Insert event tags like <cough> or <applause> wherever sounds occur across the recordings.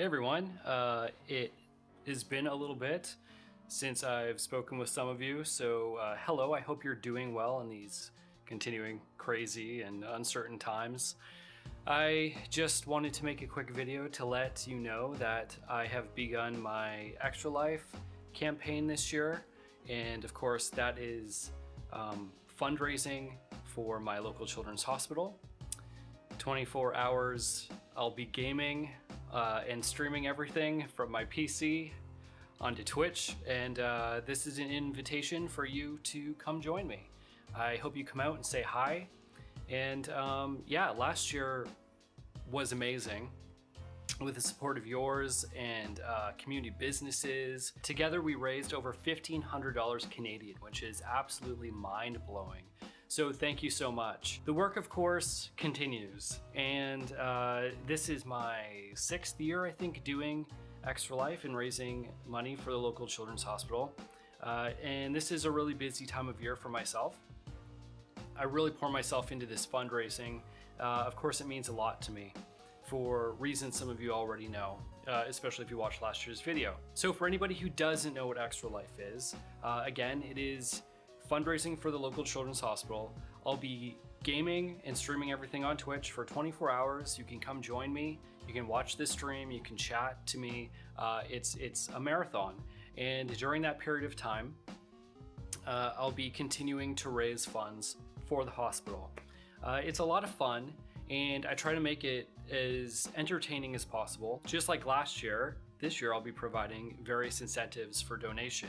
Everyone, uh, it has been a little bit since I've spoken with some of you, so uh, hello, I hope you're doing well in these continuing crazy and uncertain times. I just wanted to make a quick video to let you know that I have begun my Extra Life campaign this year, and of course that is um, fundraising for my local children's hospital. 24 hours I'll be gaming uh, and streaming everything from my PC onto Twitch. And uh, this is an invitation for you to come join me. I hope you come out and say hi. And um, yeah, last year was amazing with the support of yours and uh, community businesses. Together we raised over $1,500 Canadian, which is absolutely mind blowing. So thank you so much. The work, of course, continues. And uh, this is my sixth year, I think, doing Extra Life and raising money for the local children's hospital. Uh, and this is a really busy time of year for myself. I really pour myself into this fundraising. Uh, of course, it means a lot to me for reasons some of you already know, uh, especially if you watched last year's video. So for anybody who doesn't know what Extra Life is, uh, again, it is fundraising for the local children's hospital. I'll be gaming and streaming everything on Twitch for 24 hours. You can come join me. You can watch this stream. You can chat to me. Uh, it's, it's a marathon. And during that period of time, uh, I'll be continuing to raise funds for the hospital. Uh, it's a lot of fun and I try to make it as entertaining as possible. Just like last year, this year I'll be providing various incentives for donation.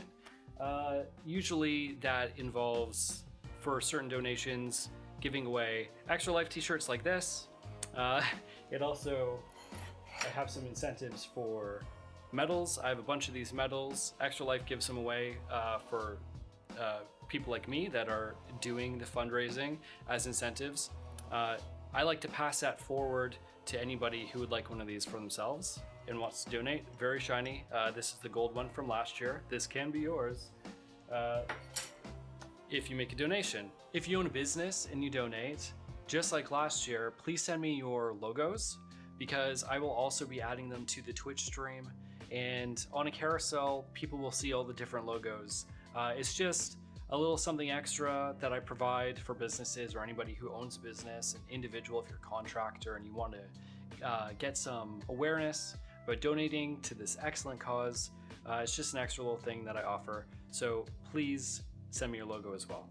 Uh, usually that involves, for certain donations, giving away extra life t-shirts like this. Uh, <laughs> it also, I have some incentives for medals. I have a bunch of these medals. Extra Life gives them away uh, for uh, people like me that are doing the fundraising as incentives. Uh, I like to pass that forward to anybody who would like one of these for themselves and wants to donate. Very shiny. Uh, this is the gold one from last year. This can be yours uh, if you make a donation. If you own a business and you donate, just like last year, please send me your logos because I will also be adding them to the Twitch stream. And on a carousel, people will see all the different logos. Uh, it's just a little something extra that I provide for businesses or anybody who owns a business, an individual if you're a contractor and you want to uh, get some awareness about donating to this excellent cause. Uh, it's just an extra little thing that I offer. So please send me your logo as well.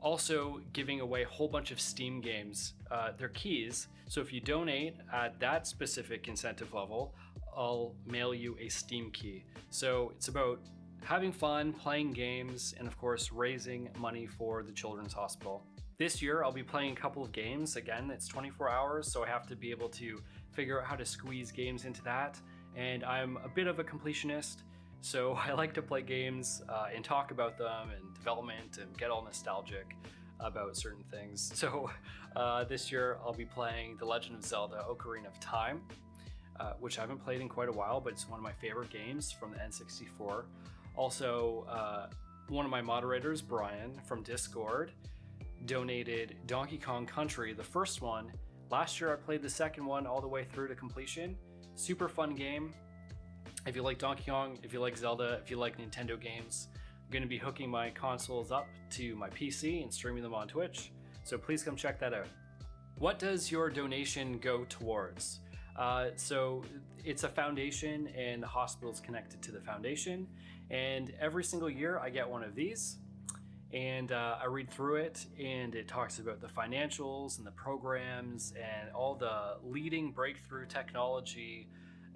Also giving away a whole bunch of Steam games. Uh, they're keys. So if you donate at that specific incentive level, I'll mail you a Steam key. So it's about having fun, playing games, and of course, raising money for the Children's Hospital. This year, I'll be playing a couple of games. Again, it's 24 hours, so I have to be able to figure out how to squeeze games into that. And I'm a bit of a completionist, so <laughs> I like to play games uh, and talk about them and development and get all nostalgic about certain things. <laughs> So uh, this year, I'll be playing The Legend of Zelda Ocarina of Time, uh, which I haven't played in quite a while, but it's one of my favorite games from the N64. Also, uh, one of my moderators, Brian from Discord, donated Donkey Kong Country, the first one. Last year I played the second one all the way through to completion. Super fun game. If you like Donkey Kong, if you like Zelda, if you like Nintendo games, I'm going to be hooking my consoles up to my PC and streaming them on Twitch. So please come check that out. What does your donation go towards? Uh, so it's a foundation and the hospital is connected to the foundation. And every single year I get one of these and uh, I read through it and it talks about the financials and the programs and all the leading breakthrough technology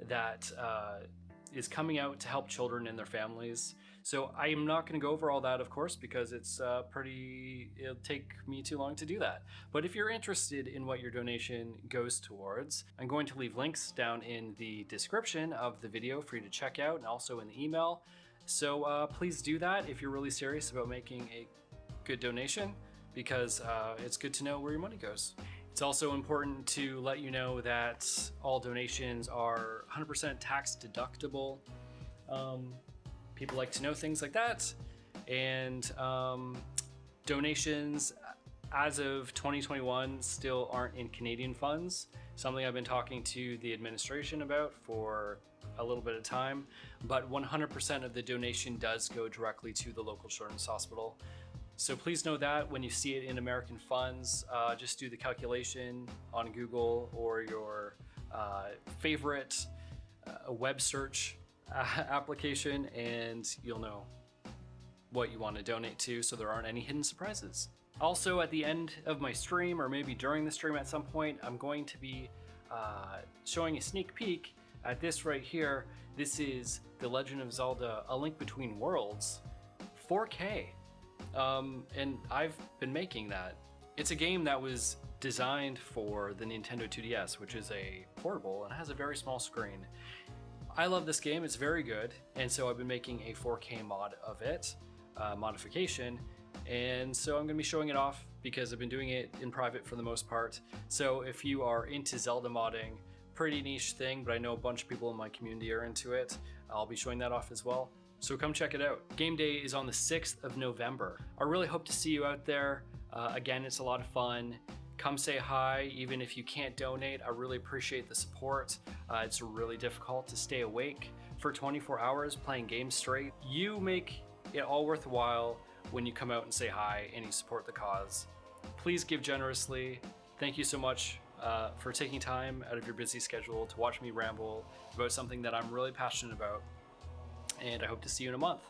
that uh, is coming out to help children and their families. So I am not going to go over all that, of course, because it's uh, pretty, it'll take me too long to do that. But if you're interested in what your donation goes towards, I'm going to leave links down in the description of the video for you to check out and also in the email. So uh, please do that if you're really serious about making a good donation because uh, it's good to know where your money goes. It's also important to let you know that all donations are 100% tax deductible. Um, people like to know things like that. And um, donations as of 2021, still aren't in Canadian funds. Something I've been talking to the administration about for a little bit of time, but 100% of the donation does go directly to the local children's hospital. So please know that when you see it in American funds, uh, just do the calculation on Google or your uh, favorite uh, web search uh, <laughs> application, and you'll know what you want to donate to so there aren't any hidden surprises. Also, at the end of my stream, or maybe during the stream at some point, I'm going to be uh, showing a sneak peek at this right here. This is The Legend of Zelda A Link Between Worlds 4K. Um, and I've been making that. It's a game that was designed for the Nintendo 2DS, which is a portable and has a very small screen. I love this game, it's very good, and so I've been making a 4K mod of it, uh, modification, and so I'm going to be showing it off because I've been doing it in private for the most part. So if you are into Zelda modding, pretty niche thing, but I know a bunch of people in my community are into it. I'll be showing that off as well. So come check it out. Game day is on the 6th of November. I really hope to see you out there. Uh, again, it's a lot of fun. Come say hi, even if you can't donate. I really appreciate the support. Uh, it's really difficult to stay awake for 24 hours playing games straight. You make it all worthwhile when you come out and say hi and you support the cause. Please give generously. Thank you so much uh, for taking time out of your busy schedule to watch me ramble about something that I'm really passionate about. And I hope to see you in a month.